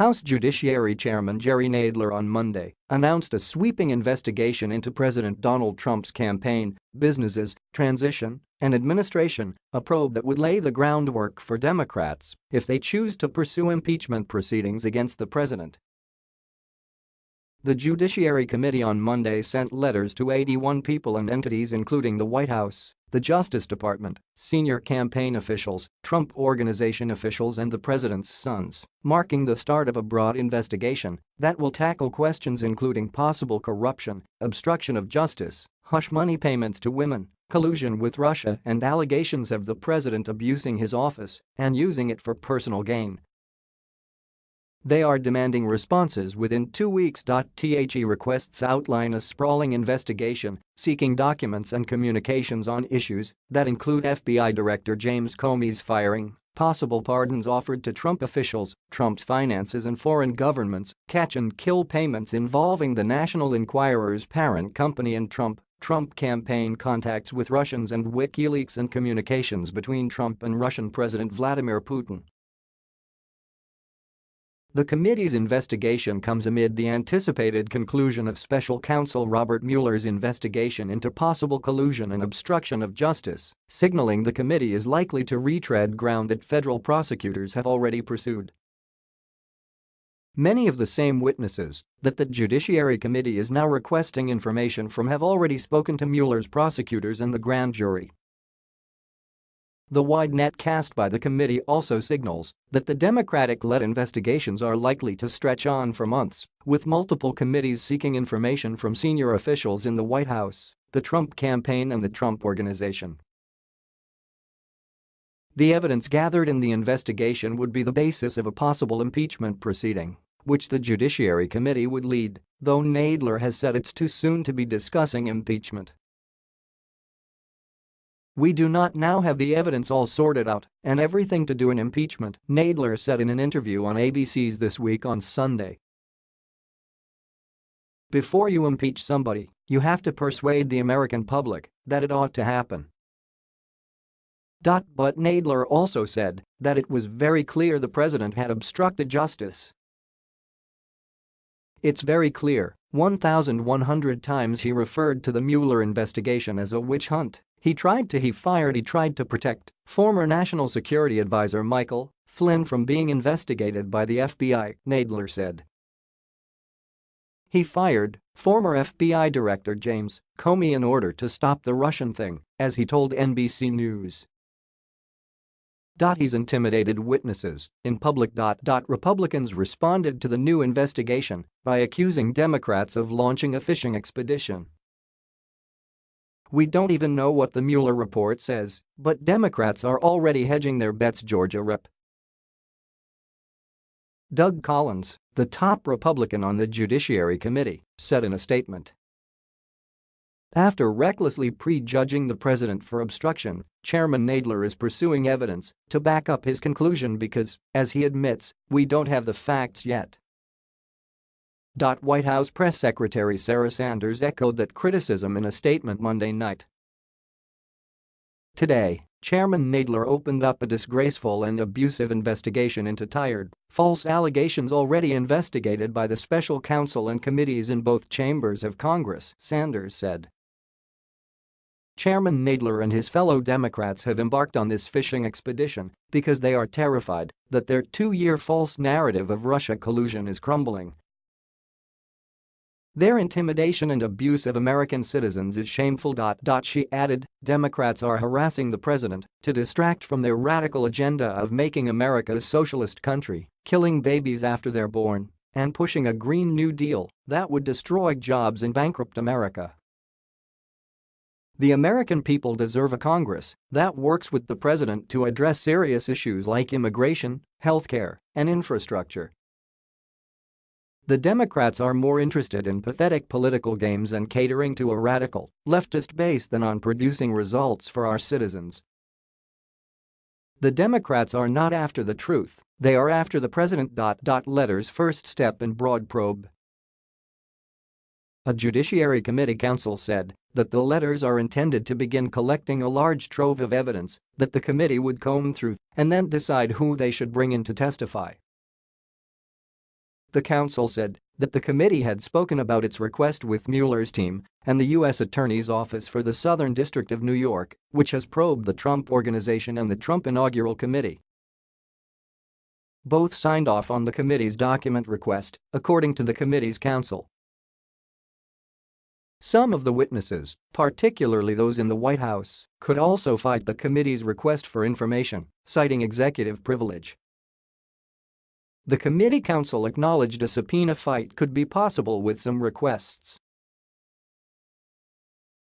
House Judiciary Chairman Jerry Nadler on Monday announced a sweeping investigation into President Donald Trump's campaign, businesses, transition, and administration, a probe that would lay the groundwork for Democrats if they choose to pursue impeachment proceedings against the president. The Judiciary Committee on Monday sent letters to 81 people and entities including the White House, the Justice Department, senior campaign officials, Trump Organization officials and the president's sons, marking the start of a broad investigation that will tackle questions including possible corruption, obstruction of justice, hush money payments to women, collusion with Russia and allegations of the president abusing his office and using it for personal gain, they are demanding responses within two weeks. The requests outline a sprawling investigation seeking documents and communications on issues that include FBI Director James Comey's firing, possible pardons offered to Trump officials, Trump's finances and foreign governments, catch and kill payments involving the National Enquirer's parent company and Trump, Trump campaign contacts with Russians and WikiLeaks and communications between Trump and Russian President Vladimir Putin. The committee's investigation comes amid the anticipated conclusion of special counsel Robert Mueller's investigation into possible collusion and obstruction of justice, signaling the committee is likely to retread ground that federal prosecutors have already pursued. Many of the same witnesses that the Judiciary Committee is now requesting information from have already spoken to Mueller's prosecutors and the grand jury. The wide net cast by the committee also signals that the Democratic-led investigations are likely to stretch on for months, with multiple committees seeking information from senior officials in the White House, the Trump campaign and the Trump Organization. The evidence gathered in the investigation would be the basis of a possible impeachment proceeding, which the Judiciary Committee would lead, though Nadler has said it's too soon to be discussing impeachment. We do not now have the evidence all sorted out and everything to do an impeachment, Nadler said in an interview on ABC's This Week on Sunday. Before you impeach somebody, you have to persuade the American public that it ought to happen. But Nadler also said that it was very clear the president had obstructed justice. It's very clear, 1,100 times he referred to the Mueller investigation as a witch hunt. He tried to he fired he tried to protect former National Security Advisor Michael Flynn from being investigated by the FBI, Nadler said. He fired former FBI Director James Comey in order to stop the Russian thing, as he told NBC News. He's intimidated witnesses in public. Republicans responded to the new investigation by accusing Democrats of launching a fishing expedition we don't even know what the Mueller report says, but Democrats are already hedging their bets Georgia Rep. Doug Collins, the top Republican on the Judiciary Committee, said in a statement. After recklessly prejudging the president for obstruction, Chairman Nadler is pursuing evidence to back up his conclusion because, as he admits, we don't have the facts yet. White House Press Secretary Sarah Sanders echoed that criticism in a statement Monday night. Today, Chairman Nadler opened up a disgraceful and abusive investigation into tired, false allegations already investigated by the special counsel and committees in both chambers of Congress, Sanders said. Chairman Nadler and his fellow Democrats have embarked on this fishing expedition because they are terrified that their two-year false narrative of Russia collusion is crumbling their intimidation and abuse of American citizens is shameful. She added, Democrats are harassing the president to distract from their radical agenda of making America a socialist country, killing babies after they're born, and pushing a Green New Deal that would destroy jobs and bankrupt America. The American people deserve a Congress that works with the president to address serious issues like immigration, healthcare, and infrastructure the Democrats are more interested in pathetic political games and catering to a radical, leftist base than on producing results for our citizens. The Democrats are not after the truth, they are after the president. Letters first step in broad probe. A Judiciary Committee counsel said that the letters are intended to begin collecting a large trove of evidence that the committee would comb through and then decide who they should bring in to testify. The counsel said that the committee had spoken about its request with Mueller's team and the U.S. Attorney's Office for the Southern District of New York, which has probed the Trump Organization and the Trump Inaugural Committee. Both signed off on the committee's document request, according to the committee's counsel. Some of the witnesses, particularly those in the White House, could also fight the committee's request for information, citing executive privilege. The committee counsel acknowledged a subpoena fight could be possible with some requests.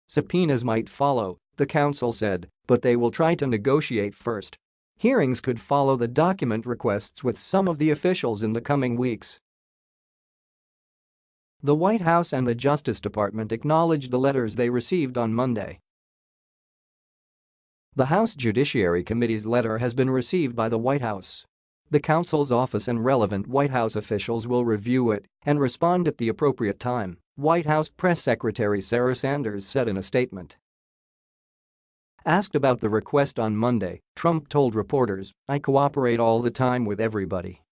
Subpoenas might follow, the counsel said, but they will try to negotiate first. Hearings could follow the document requests with some of the officials in the coming weeks. The White House and the Justice Department acknowledged the letters they received on Monday. The House Judiciary Committee's letter has been received by the White House. The counsel's office and relevant White House officials will review it and respond at the appropriate time, White House Press Secretary Sarah Sanders said in a statement. Asked about the request on Monday, Trump told reporters, I cooperate all the time with everybody.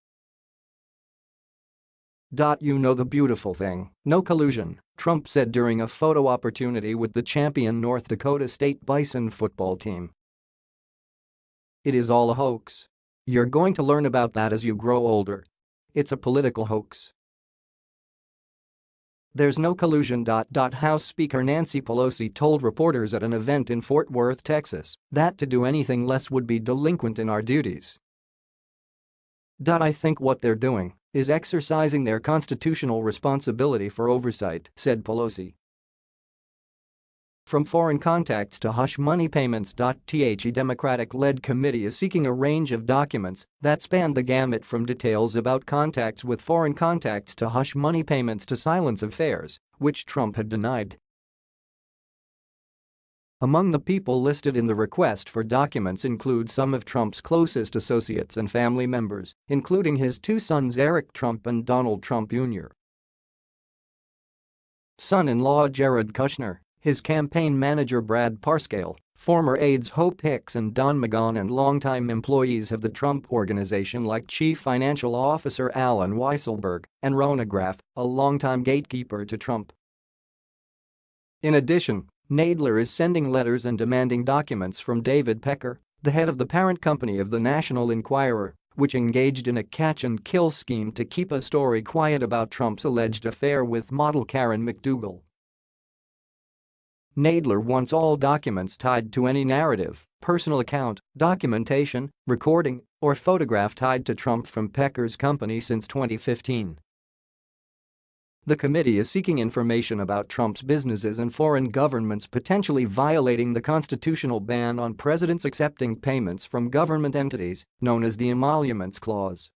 You know the beautiful thing, no collusion, Trump said during a photo opportunity with the champion North Dakota State Bison football team. It is all a hoax. You're going to learn about that as you grow older. It's a political hoax. There's no collusion. House Speaker Nancy Pelosi told reporters at an event in Fort Worth, Texas, that to do anything less would be delinquent in our duties. I think what they're doing is exercising their constitutional responsibility for oversight, said Pelosi. From foreign contacts to hush money payments. The Democratic-led committee is seeking a range of documents that span the gamut from details about contacts with foreign contacts to hush money payments to silence affairs, which Trump had denied. Among the people listed in the request for documents include some of Trump's closest associates and family members, including his two sons Eric Trump and Donald Trump Jr. Son-in-law Jared Kushner, his campaign manager Brad Parscale, former aides Hope Hicks and Don McGahn and longtime employees of the Trump Organization like Chief Financial Officer Alan Weisselberg and Rona Graff, a longtime gatekeeper to Trump. In addition, Nadler is sending letters and demanding documents from David Pecker, the head of the parent company of the National Enquirer, which engaged in a catch-and-kill scheme to keep a story quiet about Trump's alleged affair with model Karen McDougal. Nadler wants all documents tied to any narrative, personal account, documentation, recording, or photograph tied to Trump from Pecker's company since 2015. The committee is seeking information about Trump's businesses and foreign governments potentially violating the constitutional ban on presidents accepting payments from government entities, known as the Emoluments Clause.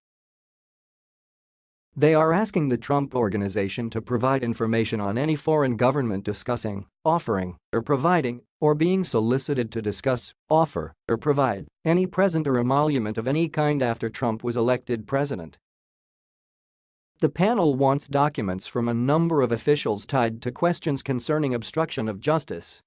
They are asking the Trump Organization to provide information on any foreign government discussing, offering, or providing, or being solicited to discuss, offer, or provide any present or emolument of any kind after Trump was elected president. The panel wants documents from a number of officials tied to questions concerning obstruction of justice.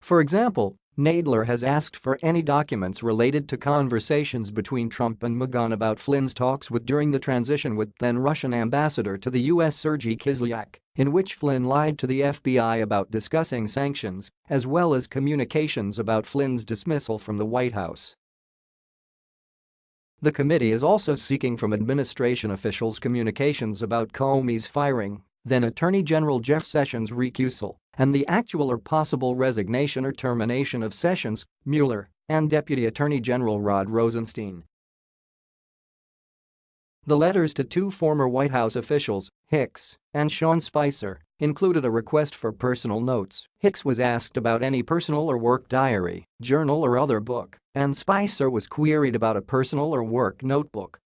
For example, Nadler has asked for any documents related to conversations between Trump and McGahn about Flynn's talks with during the transition with then-Russian ambassador to the U.S. Sergei Kislyak, in which Flynn lied to the FBI about discussing sanctions, as well as communications about Flynn's dismissal from the White House. The committee is also seeking from administration officials communications about Comey's firing, then Attorney General Jeff Sessions' recusal, and the actual or possible resignation or termination of Sessions, Mueller, and Deputy Attorney General Rod Rosenstein. The letters to two former White House officials, Hicks and Sean Spicer, included a request for personal notes. Hicks was asked about any personal or work diary, journal or other book, and Spicer was queried about a personal or work notebook.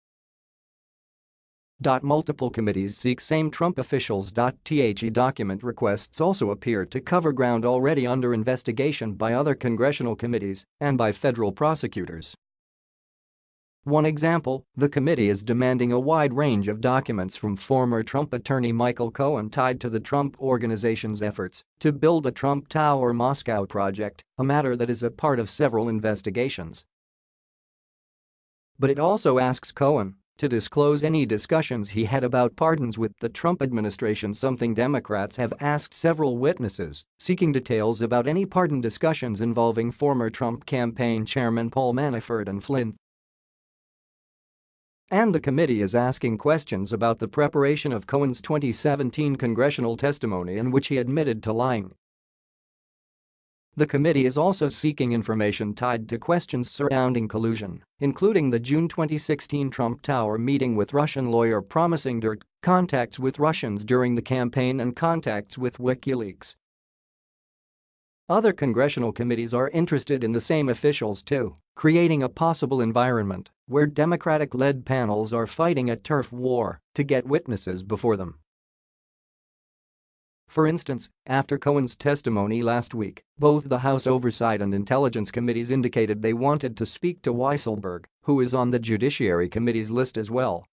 Multiple committees seek same Trump officials. The document requests also appear to cover ground already under investigation by other congressional committees and by federal prosecutors. One example, the committee is demanding a wide range of documents from former Trump attorney Michael Cohen tied to the Trump Organization's efforts to build a Trump Tower Moscow project, a matter that is a part of several investigations. But it also asks Cohen to disclose any discussions he had about pardons with the Trump administration something Democrats have asked several witnesses, seeking details about any pardon discussions involving former Trump campaign chairman Paul Manafort and Flynn. And the committee is asking questions about the preparation of Cohen's 2017 congressional testimony in which he admitted to lying. The committee is also seeking information tied to questions surrounding collusion, including the June 2016 Trump Tower meeting with Russian lawyer promising dirt, contacts with Russians during the campaign and contacts with WikiLeaks. Other congressional committees are interested in the same officials too, creating a possible environment where Democratic-led panels are fighting a turf war to get witnesses before them. For instance, after Cohen's testimony last week, both the House Oversight and Intelligence Committees indicated they wanted to speak to Weisselberg, who is on the Judiciary Committee's list as well.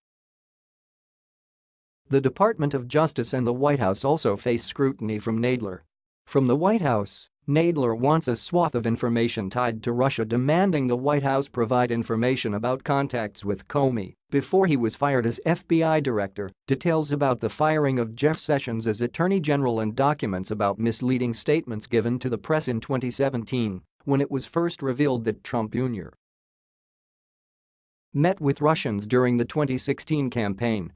The Department of Justice and the White House also face scrutiny from Nadler. From the White House, Nadler wants a swath of information tied to Russia demanding the White House provide information about contacts with Comey before he was fired as FBI director, details about the firing of Jeff Sessions as Attorney General and documents about misleading statements given to the press in 2017 when it was first revealed that Trump Jr. met with Russians during the 2016 campaign